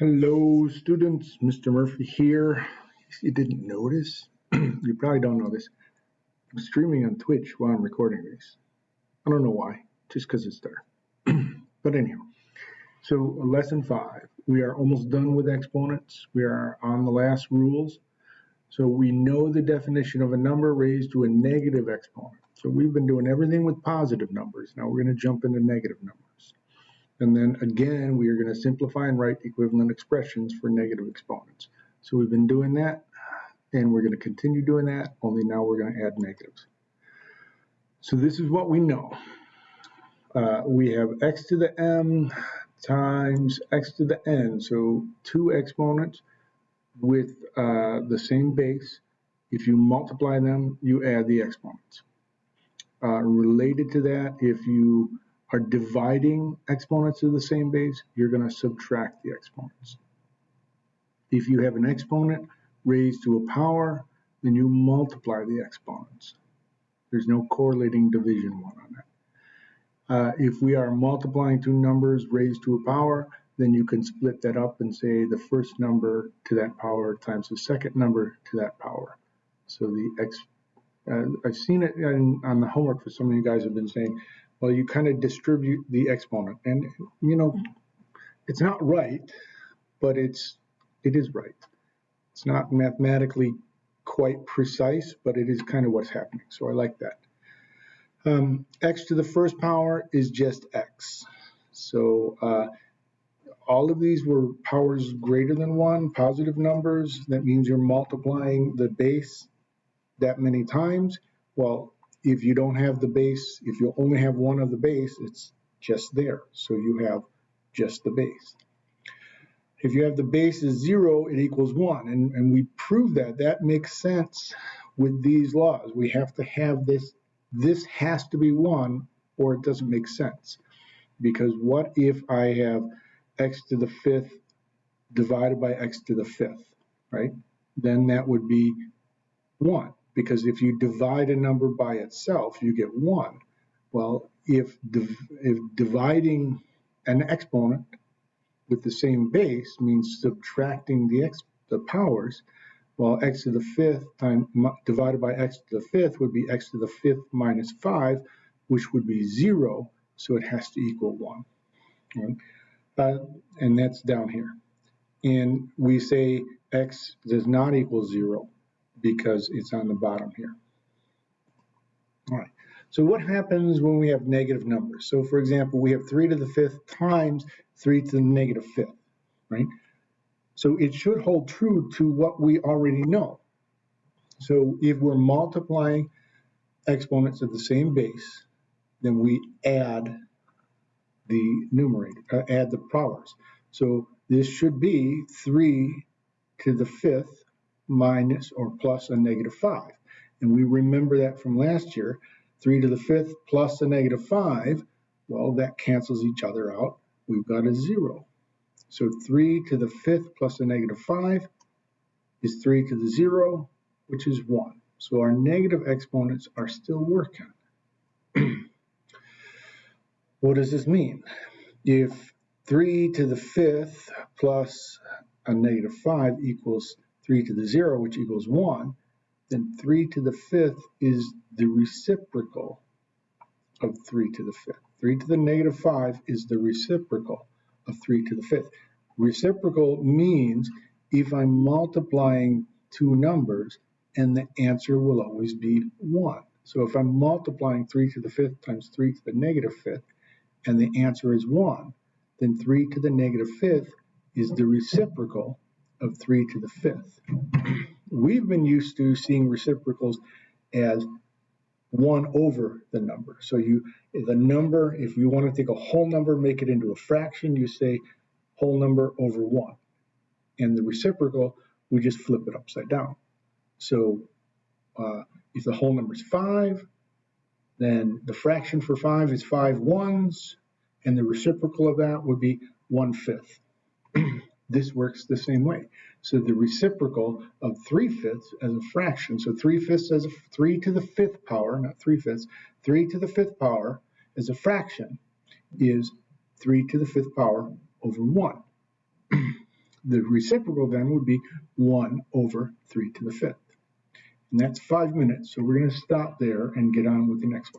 Hello, students. Mr. Murphy here. You didn't notice, you probably don't know this. I'm streaming on Twitch while I'm recording this. I don't know why, just because it's there. but anyhow, so lesson five. We are almost done with exponents. We are on the last rules. So we know the definition of a number raised to a negative exponent. So we've been doing everything with positive numbers. Now we're going to jump into negative numbers. And then again, we are going to simplify and write equivalent expressions for negative exponents. So we've been doing that, and we're going to continue doing that, only now we're going to add negatives. So this is what we know. Uh, we have x to the m times x to the n, so two exponents with uh, the same base. If you multiply them, you add the exponents. Uh, related to that, if you are dividing exponents of the same base, you're going to subtract the exponents. If you have an exponent raised to a power, then you multiply the exponents. There's no correlating division one on that. Uh, if we are multiplying two numbers raised to a power, then you can split that up and say the first number to that power times the second number to that power. So the x, uh, I've seen it in, on the homework for some of you guys have been saying, well, you kind of distribute the exponent. And, you know, it's not right, but it's, it is right. It's not mathematically quite precise, but it is kind of what's happening. So I like that. Um, x to the first power is just x. So uh, all of these were powers greater than one, positive numbers. That means you're multiplying the base that many times. Well, if you don't have the base, if you only have one of the base, it's just there. So you have just the base. If you have the base is zero, it equals one. And, and we prove that. That makes sense with these laws. We have to have this, this has to be one or it doesn't make sense. Because what if I have x to the fifth divided by x to the fifth, right? Then that would be one because if you divide a number by itself, you get 1. Well, if, div if dividing an exponent with the same base means subtracting the, the powers, well, x to the fifth time, divided by x to the fifth would be x to the fifth minus 5, which would be 0, so it has to equal 1. Right? Uh, and that's down here. And we say x does not equal 0 because it's on the bottom here. All right, so what happens when we have negative numbers? So for example, we have 3 to the fifth times 3 to the negative fifth, right? So it should hold true to what we already know. So if we're multiplying exponents of the same base, then we add the numerator, uh, add the powers. So this should be 3 to the fifth minus or plus a negative 5. And we remember that from last year, 3 to the 5th plus a negative 5, well, that cancels each other out. We've got a 0. So 3 to the 5th plus a negative 5 is 3 to the 0, which is 1. So our negative exponents are still working. what does this mean? If 3 to the 5th plus a negative 5 equals 3 to the 0, which equals 1, then 3 to the 5th is the reciprocal of 3 to the 5th. 3 to the negative 5 is the reciprocal of 3 to the 5th. Reciprocal means if I'm multiplying two numbers and the answer will always be 1. So if I'm multiplying 3 to the 5th times 3 to the negative 5th and the answer is 1, then 3 to the negative 5th is the reciprocal of 3 to the fifth. We've been used to seeing reciprocals as 1 over the number. So you, the number, if you want to take a whole number, make it into a fraction, you say whole number over 1. And the reciprocal, we just flip it upside down. So uh, if the whole number is 5, then the fraction for 5 is 5 ones, and the reciprocal of that would be 1 fifth. This works the same way. So the reciprocal of 3 fifths as a fraction, so 3 fifths as a 3 to the fifth power, not 3 fifths, 3 to the fifth power as a fraction is 3 to the fifth power over 1. The reciprocal then would be 1 over 3 to the fifth. And that's five minutes, so we're going to stop there and get on with the next one.